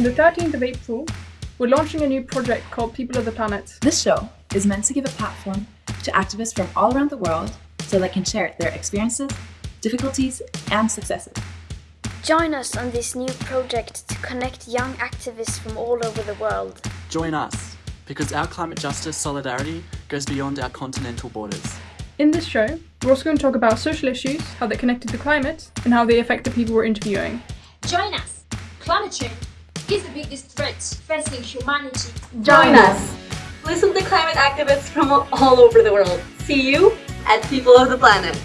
On the 13th of April, we're launching a new project called People of the Planet. This show is meant to give a platform to activists from all around the world so they can share their experiences, difficulties, and successes. Join us on this new project to connect young activists from all over the world. Join us, because our climate justice solidarity goes beyond our continental borders. In this show, we're also going to talk about social issues, how they're connected to climate, and how they affect the people we're interviewing. Join us! Climate change is the biggest threat facing humanity. Join us! Listen to climate activists from all over the world. See you at People of the Planet.